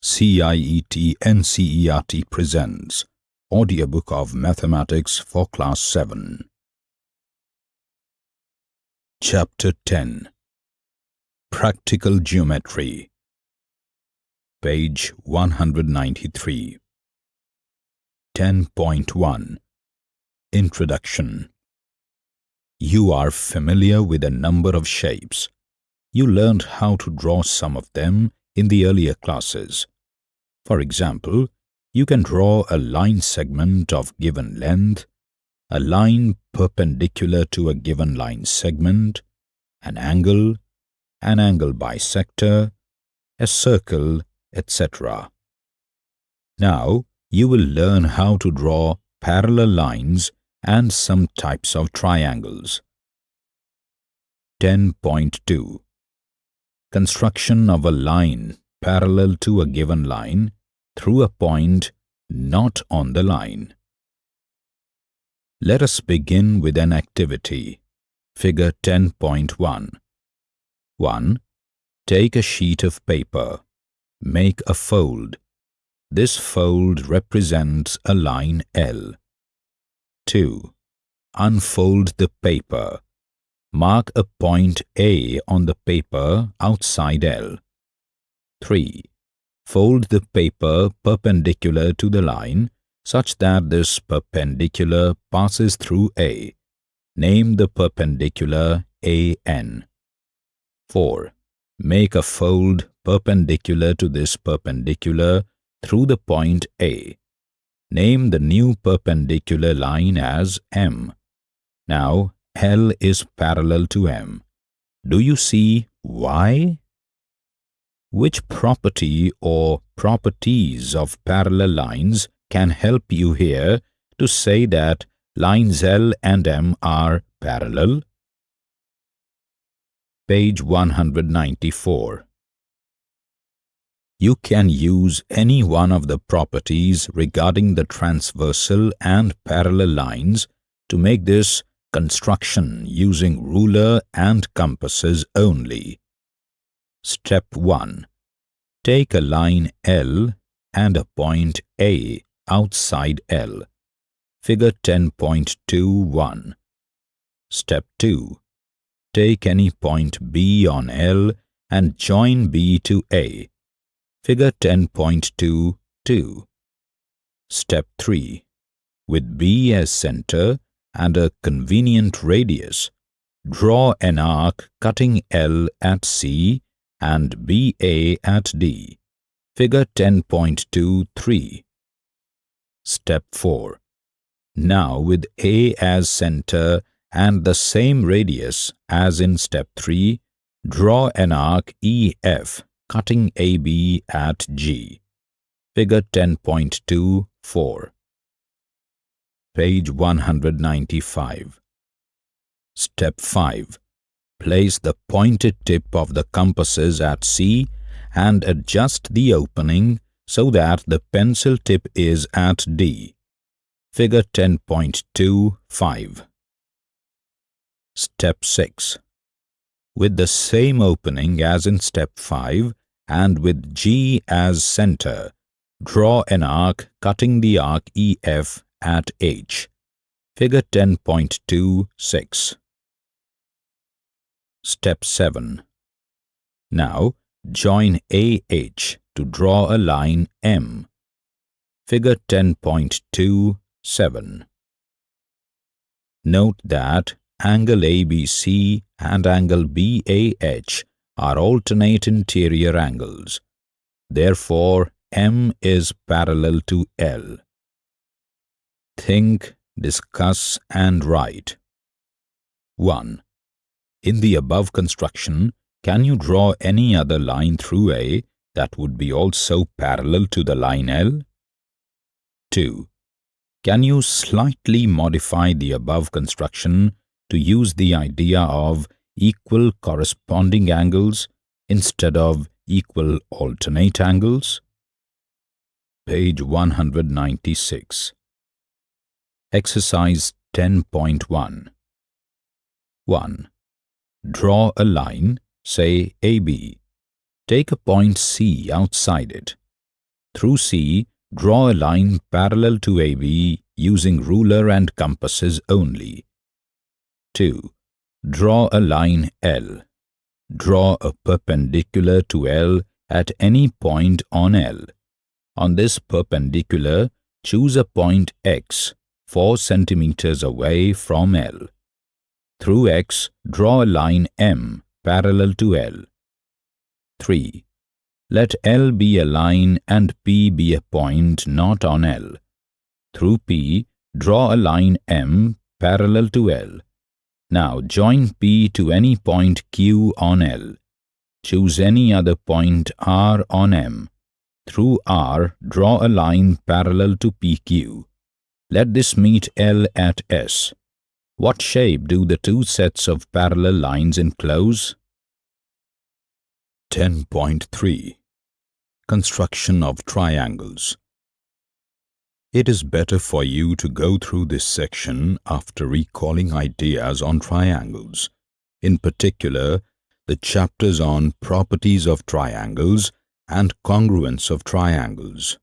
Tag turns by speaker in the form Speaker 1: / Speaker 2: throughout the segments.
Speaker 1: CIET NCERT presents Audiobook of Mathematics for Class 7 Chapter 10 Practical Geometry. Page 193 10.1 Introduction. You are familiar with a number of shapes. You learned how to draw some of them in the earlier classes. For example, you can draw a line segment of given length, a line perpendicular to a given line segment, an angle, an angle bisector, a circle, etc. Now, you will learn how to draw parallel lines and some types of triangles. 10.2 construction of a line parallel to a given line through a point not on the line. Let us begin with an activity. Figure 10.1 1. Take a sheet of paper. Make a fold. This fold represents a line L. 2. Unfold the paper Mark a point A on the paper outside L. 3. Fold the paper perpendicular to the line such that this perpendicular passes through A. Name the perpendicular AN. 4. Make a fold perpendicular to this perpendicular through the point A. Name the new perpendicular line as M. Now L is parallel to M. Do you see why? Which property or properties of parallel lines can help you here to say that lines L and M are parallel? Page 194 You can use any one of the properties regarding the transversal and parallel lines to make this Construction using ruler and compasses only. Step 1. Take a line L and a point A outside L. Figure 10.21. Step 2. Take any point B on L and join B to A. Figure 10.22. Step 3. With B as center, and a convenient radius, draw an arc cutting L at C and BA at D. Figure 10.23. Step 4. Now with A as center and the same radius as in step 3, draw an arc EF cutting AB at G. Figure 10.24 page 195. Step 5. Place the pointed tip of the compasses at C and adjust the opening so that the pencil tip is at D. Figure 10.25. Step 6. With the same opening as in step 5 and with G as center, draw an arc cutting the arc EF at H. Figure 10.26. Step 7. Now, join AH to draw a line M. Figure 10.27. Note that angle ABC and angle BAH are alternate interior angles. Therefore, M is parallel to L think, discuss and write. 1. In the above construction, can you draw any other line through A that would be also parallel to the line L? 2. Can you slightly modify the above construction to use the idea of equal corresponding angles instead of equal alternate angles? Page 196 Exercise 10.1 1. Draw a line, say AB. Take a point C outside it. Through C, draw a line parallel to AB using ruler and compasses only. 2. Draw a line L. Draw a perpendicular to L at any point on L. On this perpendicular, choose a point X 4 centimeters away from L. Through X, draw a line M parallel to L. 3. Let L be a line and P be a point not on L. Through P, draw a line M parallel to L. Now join P to any point Q on L. Choose any other point R on M. Through R, draw a line parallel to PQ. Let this meet L at S. What shape do the two sets of parallel lines enclose? 10.3 Construction of Triangles It is better for you to go through this section after recalling ideas on triangles, in particular the chapters on properties of triangles and congruence of triangles.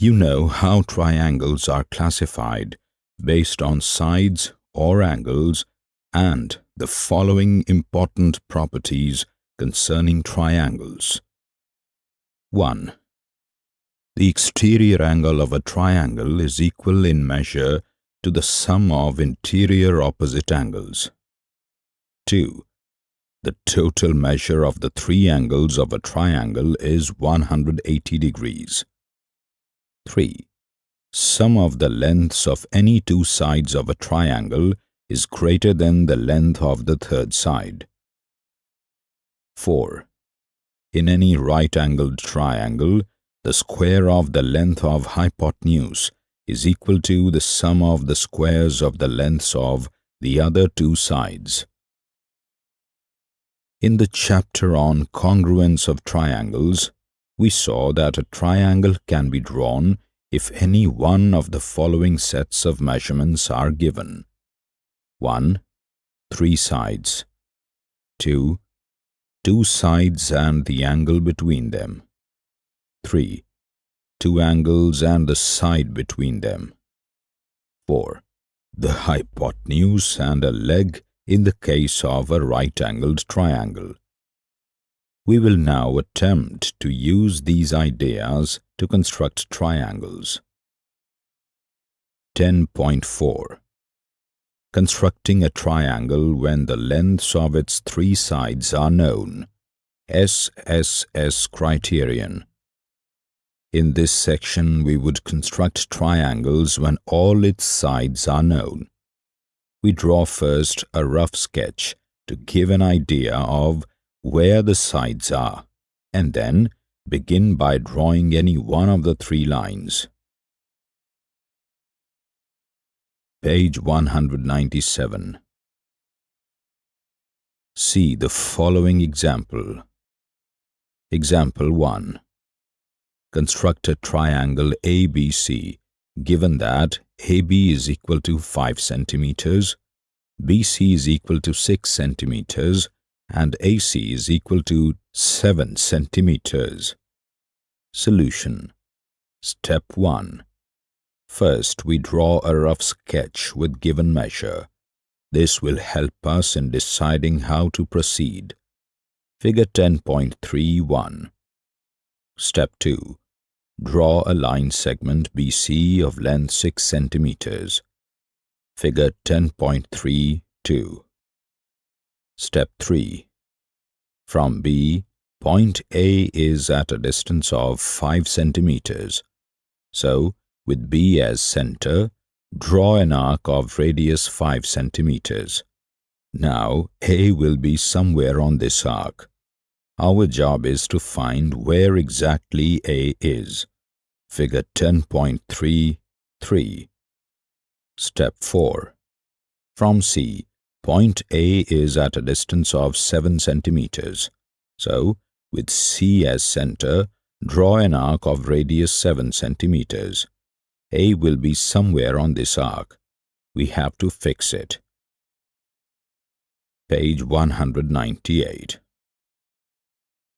Speaker 1: You know how triangles are classified based on sides or angles and the following important properties concerning triangles. 1. The exterior angle of a triangle is equal in measure to the sum of interior opposite angles. 2. The total measure of the three angles of a triangle is 180 degrees. 3. Sum of the lengths of any two sides of a triangle is greater than the length of the third side. 4. In any right-angled triangle, the square of the length of hypotenuse is equal to the sum of the squares of the lengths of the other two sides. In the chapter on congruence of triangles, we saw that a triangle can be drawn if any one of the following sets of measurements are given. 1. Three sides. 2. Two sides and the angle between them. 3. Two angles and the side between them. 4. The hypotenuse and a leg in the case of a right-angled triangle. We will now attempt to use these ideas to construct triangles. 10.4 Constructing a triangle when the lengths of its three sides are known. SSS criterion. In this section, we would construct triangles when all its sides are known. We draw first a rough sketch to give an idea of where the sides are, and then begin by drawing any one of the three lines. Page 197 See the following example. Example 1. Construct a triangle ABC given that AB is equal to 5 centimeters, BC is equal to 6 centimeters, and AC is equal to 7 centimeters. Solution Step 1. First, we draw a rough sketch with given measure. This will help us in deciding how to proceed. Figure 10.31 Step 2. Draw a line segment BC of length 6 centimeters. Figure 10.32 Step 3. From B, point A is at a distance of 5 centimeters. So, with B as center, draw an arc of radius 5 centimeters. Now, A will be somewhere on this arc. Our job is to find where exactly A is. Figure 10.33. Step 4. From C, Point A is at a distance of 7 centimeters. So, with C as center, draw an arc of radius 7 centimeters. A will be somewhere on this arc. We have to fix it. Page 198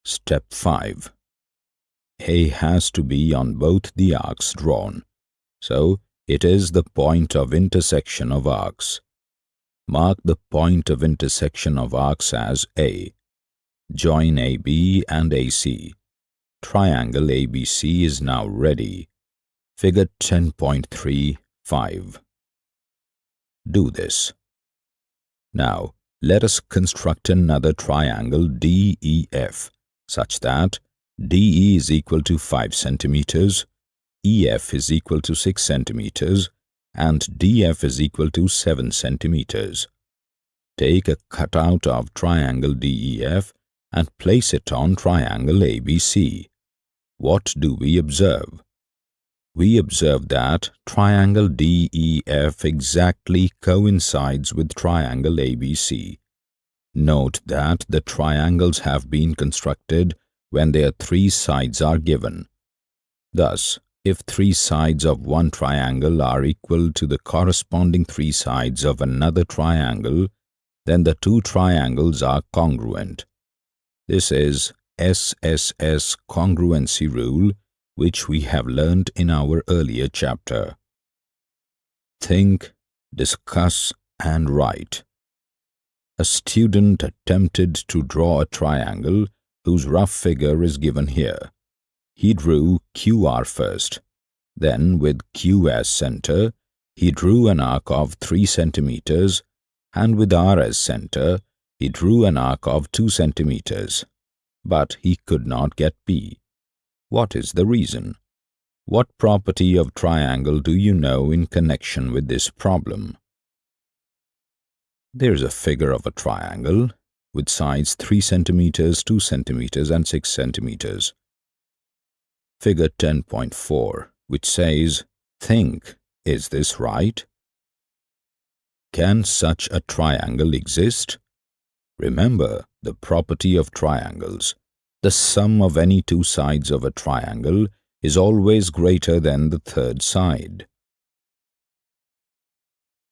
Speaker 1: Step 5 A has to be on both the arcs drawn. So, it is the point of intersection of arcs. Mark the point of intersection of arcs as A. Join AB and AC. Triangle ABC is now ready. Figure 10.35. Do this. Now, let us construct another triangle DEF such that DE is equal to 5 centimeters, EF is equal to 6 centimeters, and DF is equal to 7 centimeters. Take a cutout of triangle DEF and place it on triangle ABC. What do we observe? We observe that triangle DEF exactly coincides with triangle ABC. Note that the triangles have been constructed when their three sides are given. Thus, if three sides of one triangle are equal to the corresponding three sides of another triangle, then the two triangles are congruent. This is SSS congruency rule which we have learned in our earlier chapter. Think, discuss and write. A student attempted to draw a triangle whose rough figure is given here. He drew QR first. Then, with Q as center, he drew an arc of 3 centimeters and with R as center, he drew an arc of 2 centimeters. But he could not get P. What is the reason? What property of triangle do you know in connection with this problem? There's a figure of a triangle with sides 3 centimeters, 2 centimeters and 6 centimeters figure 10.4, which says, Think, is this right? Can such a triangle exist? Remember the property of triangles. The sum of any two sides of a triangle is always greater than the third side.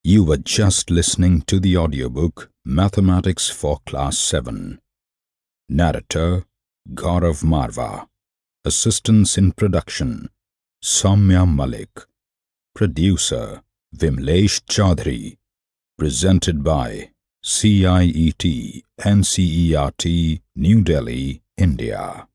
Speaker 1: You were just listening to the audiobook Mathematics for Class 7. Narrator Gaurav Marva Assistance in production Samya Malik. Producer Vimlesh Chaudhary. Presented by CIET NCERT New Delhi, India